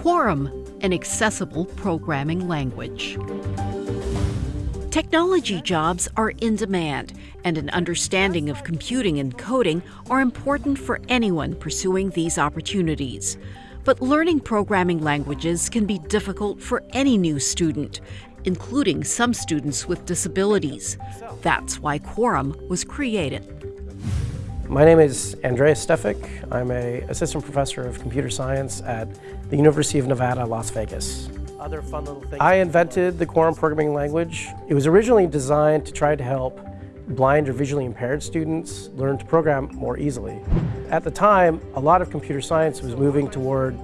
Quorum, an accessible programming language. Technology jobs are in demand, and an understanding of computing and coding are important for anyone pursuing these opportunities. But learning programming languages can be difficult for any new student, including some students with disabilities. That's why Quorum was created. My name is Andreas Stefik. I'm a assistant professor of computer science at the University of Nevada, Las Vegas. Other fun little things. I invented the Quorum programming language. It was originally designed to try to help blind or visually impaired students learn to program more easily. At the time, a lot of computer science was moving toward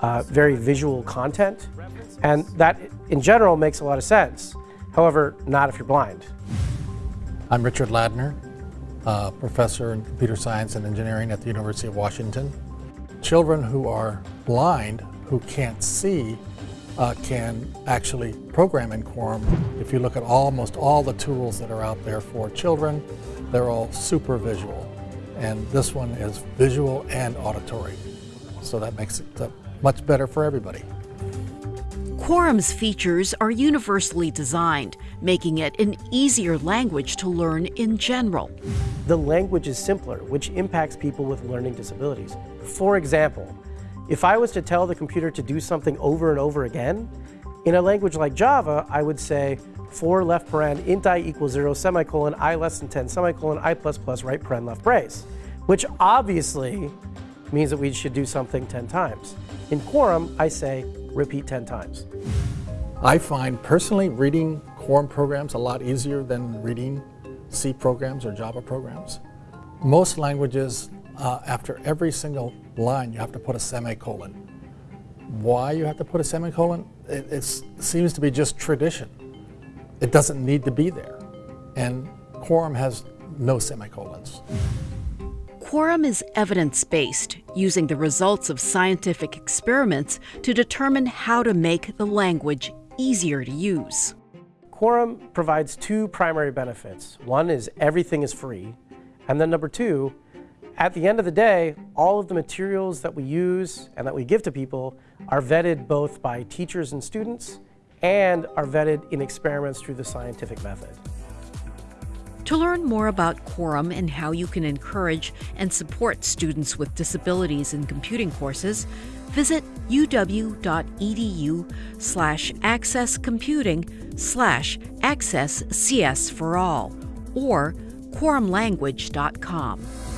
uh, very visual content, and that in general makes a lot of sense. However, not if you're blind. I'm Richard Ladner, uh, professor in computer science and engineering at the University of Washington. Children who are blind, who can't see, uh, can actually program in Quorum. If you look at almost all the tools that are out there for children, they're all super visual. And this one is visual and auditory. So that makes it uh, much better for everybody. Quorum's features are universally designed, making it an easier language to learn in general. The language is simpler, which impacts people with learning disabilities. For example, if I was to tell the computer to do something over and over again, in a language like Java, I would say for left paren int i equals 0 semicolon i less than 10 semicolon i plus plus right paren left brace, which obviously means that we should do something 10 times. In Quorum, I say repeat 10 times. I find personally reading Quorum programs a lot easier than reading C programs or Java programs. Most languages, uh, after every single line, you have to put a semicolon. Why you have to put a semicolon? It, it seems to be just tradition. It doesn't need to be there. And Quorum has no semicolons. Quorum is evidence based, using the results of scientific experiments to determine how to make the language easier to use. Quorum provides two primary benefits. One is everything is free, and then number two, at the end of the day, all of the materials that we use and that we give to people are vetted both by teachers and students and are vetted in experiments through the scientific method. To learn more about Quorum and how you can encourage and support students with disabilities in computing courses, visit uw.edu slash accesscomputing slash accesscs for all or quorumlanguage.com.